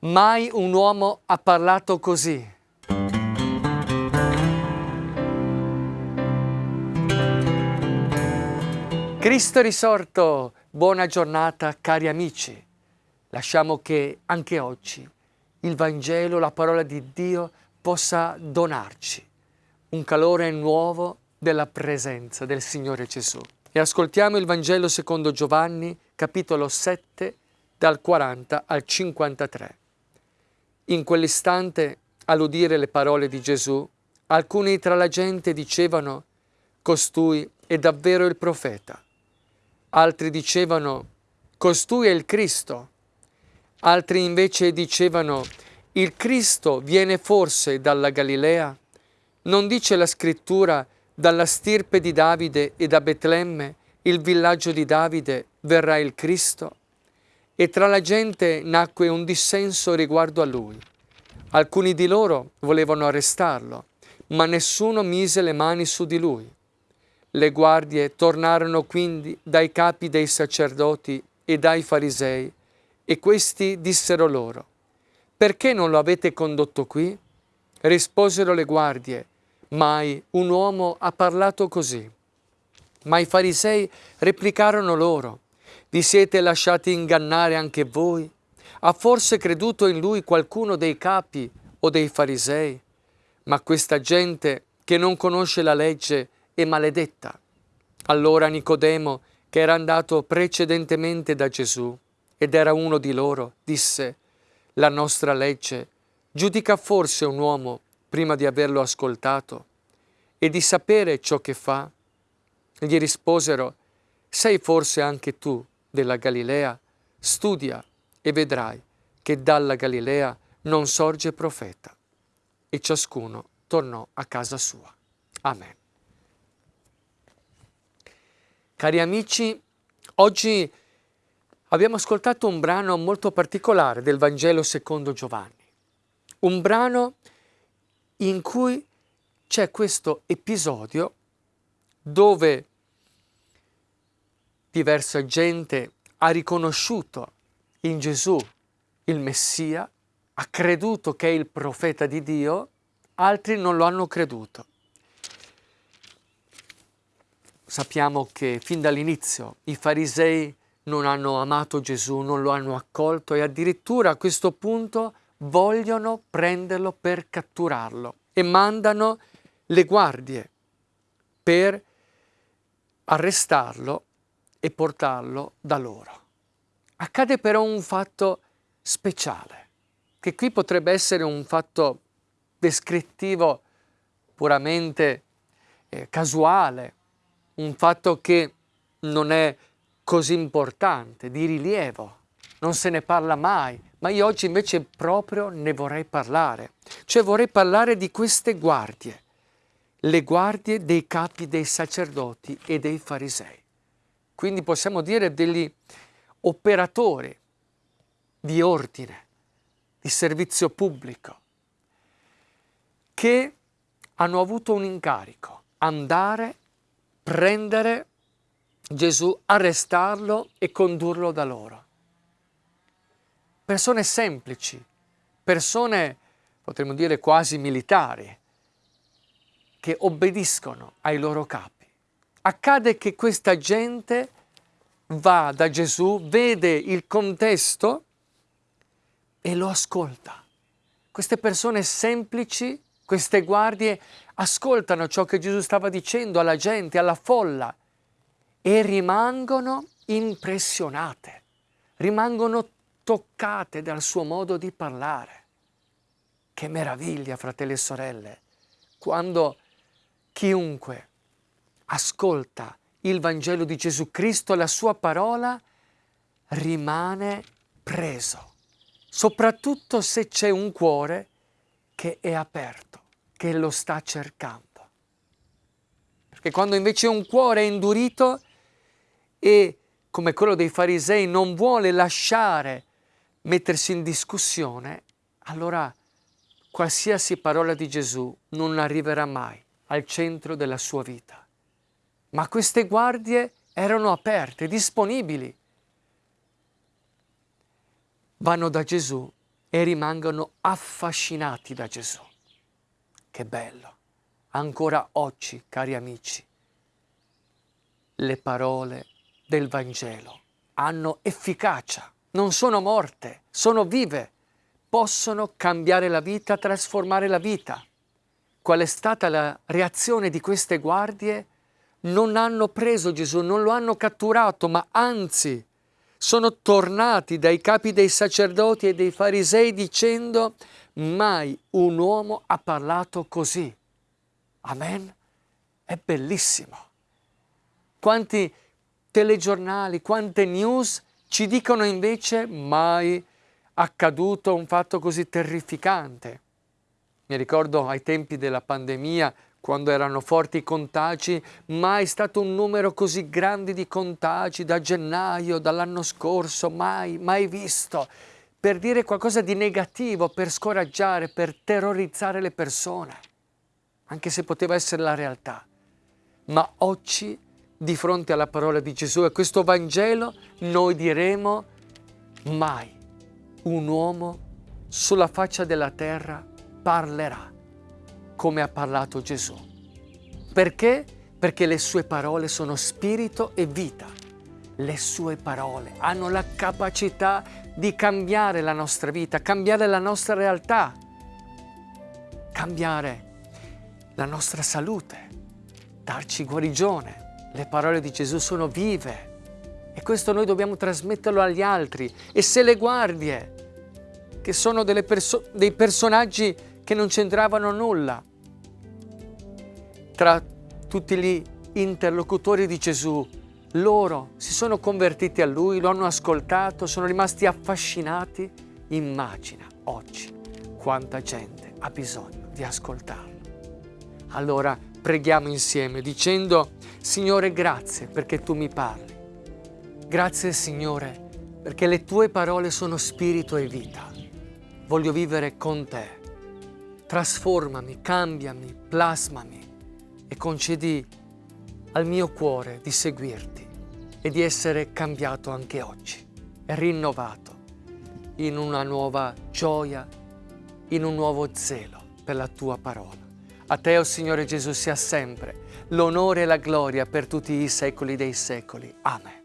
Mai un uomo ha parlato così. Cristo risorto, buona giornata cari amici. Lasciamo che anche oggi il Vangelo, la parola di Dio possa donarci un calore nuovo della presenza del Signore Gesù. E ascoltiamo il Vangelo secondo Giovanni, capitolo 7, dal 40 al 53. In quell'istante, all'udire le parole di Gesù, alcuni tra la gente dicevano, costui è davvero il profeta. Altri dicevano, costui è il Cristo. Altri invece dicevano, il Cristo viene forse dalla Galilea? Non dice la scrittura, dalla stirpe di Davide e da Betlemme, il villaggio di Davide, verrà il Cristo? E tra la gente nacque un dissenso riguardo a lui. Alcuni di loro volevano arrestarlo, ma nessuno mise le mani su di lui. Le guardie tornarono quindi dai capi dei sacerdoti e dai farisei, e questi dissero loro, perché non lo avete condotto qui? Risposero le guardie, mai un uomo ha parlato così. Ma i farisei replicarono loro, vi siete lasciati ingannare anche voi? Ha forse creduto in lui qualcuno dei capi o dei farisei? Ma questa gente che non conosce la legge è maledetta. Allora Nicodemo, che era andato precedentemente da Gesù ed era uno di loro, disse, la nostra legge giudica forse un uomo prima di averlo ascoltato e di sapere ciò che fa? Gli risposero, sei forse anche tu della Galilea, studia e vedrai che dalla Galilea non sorge profeta. E ciascuno tornò a casa sua. Amen. Cari amici, oggi abbiamo ascoltato un brano molto particolare del Vangelo secondo Giovanni. Un brano in cui c'è questo episodio dove diversa gente ha riconosciuto in Gesù il Messia, ha creduto che è il profeta di Dio, altri non lo hanno creduto. Sappiamo che fin dall'inizio i farisei non hanno amato Gesù, non lo hanno accolto e addirittura a questo punto vogliono prenderlo per catturarlo e mandano le guardie per arrestarlo e portarlo da loro. Accade però un fatto speciale, che qui potrebbe essere un fatto descrittivo puramente eh, casuale, un fatto che non è così importante, di rilievo, non se ne parla mai, ma io oggi invece proprio ne vorrei parlare, cioè vorrei parlare di queste guardie, le guardie dei capi dei sacerdoti e dei farisei quindi possiamo dire degli operatori di ordine, di servizio pubblico, che hanno avuto un incarico, andare, prendere Gesù, arrestarlo e condurlo da loro. Persone semplici, persone, potremmo dire quasi militari, che obbediscono ai loro capi accade che questa gente va da Gesù, vede il contesto e lo ascolta. Queste persone semplici, queste guardie, ascoltano ciò che Gesù stava dicendo alla gente, alla folla e rimangono impressionate, rimangono toccate dal suo modo di parlare. Che meraviglia, fratelli e sorelle, quando chiunque ascolta il Vangelo di Gesù Cristo, la sua parola, rimane preso, soprattutto se c'è un cuore che è aperto, che lo sta cercando. Perché quando invece un cuore è indurito e, come quello dei farisei, non vuole lasciare mettersi in discussione, allora qualsiasi parola di Gesù non arriverà mai al centro della sua vita ma queste guardie erano aperte, disponibili. Vanno da Gesù e rimangono affascinati da Gesù. Che bello! Ancora oggi, cari amici, le parole del Vangelo hanno efficacia, non sono morte, sono vive, possono cambiare la vita, trasformare la vita. Qual è stata la reazione di queste guardie? Non hanno preso Gesù, non lo hanno catturato, ma anzi sono tornati dai capi dei sacerdoti e dei farisei dicendo mai un uomo ha parlato così. Amen? È bellissimo. Quanti telegiornali, quante news ci dicono invece mai accaduto un fatto così terrificante. Mi ricordo ai tempi della pandemia quando erano forti i contagi, mai stato un numero così grande di contagi da gennaio, dall'anno scorso, mai, mai visto, per dire qualcosa di negativo, per scoraggiare, per terrorizzare le persone, anche se poteva essere la realtà. Ma oggi, di fronte alla parola di Gesù e questo Vangelo, noi diremo mai un uomo sulla faccia della terra parlerà come ha parlato Gesù. Perché? Perché le sue parole sono spirito e vita. Le sue parole hanno la capacità di cambiare la nostra vita, cambiare la nostra realtà, cambiare la nostra salute, darci guarigione. Le parole di Gesù sono vive e questo noi dobbiamo trasmetterlo agli altri. E se le guardie, che sono perso dei personaggi che non c'entravano nulla, tra tutti gli interlocutori di Gesù, loro si sono convertiti a Lui, lo hanno ascoltato, sono rimasti affascinati. Immagina oggi quanta gente ha bisogno di ascoltarlo. Allora preghiamo insieme dicendo, Signore grazie perché tu mi parli. Grazie Signore perché le tue parole sono spirito e vita. Voglio vivere con te. Trasformami, cambiami, plasmami e concedi al mio cuore di seguirti e di essere cambiato anche oggi rinnovato in una nuova gioia, in un nuovo zelo per la tua parola. A te, o oh Signore Gesù, sia sempre l'onore e la gloria per tutti i secoli dei secoli. Amen.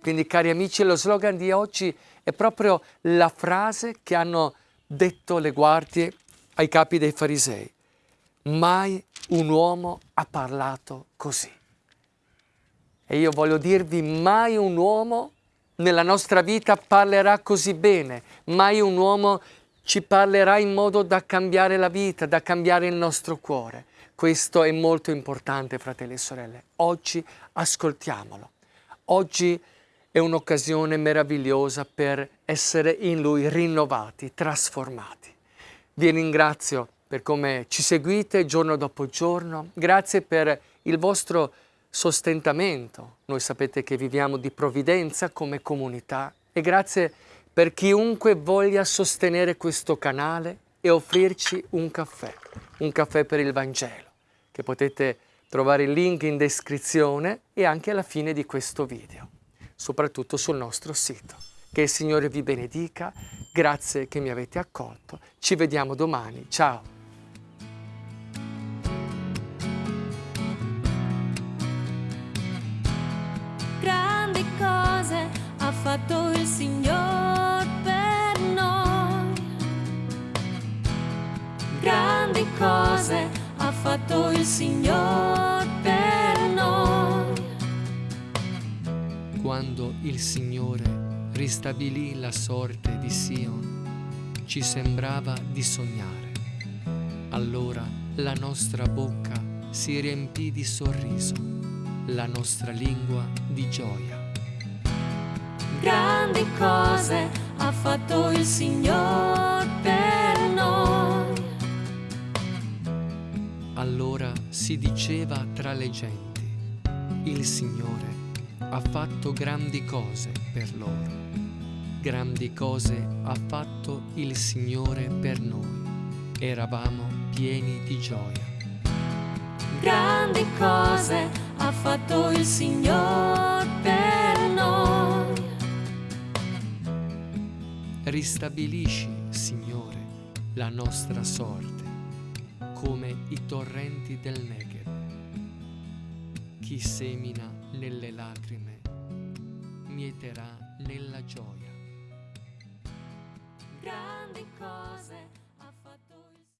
Quindi, cari amici, lo slogan di oggi è proprio la frase che hanno detto le guardie ai capi dei farisei. Mai un uomo ha parlato così. E io voglio dirvi, mai un uomo nella nostra vita parlerà così bene, mai un uomo ci parlerà in modo da cambiare la vita, da cambiare il nostro cuore. Questo è molto importante, fratelli e sorelle. Oggi ascoltiamolo. Oggi è un'occasione meravigliosa per essere in Lui rinnovati, trasformati. Vi ringrazio per come ci seguite giorno dopo giorno. Grazie per il vostro sostentamento. Noi sapete che viviamo di provvidenza come comunità e grazie per chiunque voglia sostenere questo canale e offrirci un caffè, un caffè per il Vangelo, che potete trovare il link in descrizione e anche alla fine di questo video, soprattutto sul nostro sito. Che il Signore vi benedica, grazie che mi avete accolto, ci vediamo domani, ciao! Fatto il Signore per noi. Quando il Signore ristabilì la sorte di Sion, ci sembrava di sognare. Allora la nostra bocca si riempì di sorriso, la nostra lingua di gioia grandi cose ha fatto il Signore per noi. Allora si diceva tra le genti, il Signore ha fatto grandi cose per loro. Grandi cose ha fatto il Signore per noi. Eravamo pieni di gioia. Grandi cose ha fatto il Signore per noi ristabilisci, la nostra sorte, come i torrenti del Negev. Chi semina nelle lacrime, mieterà nella gioia. grandi cose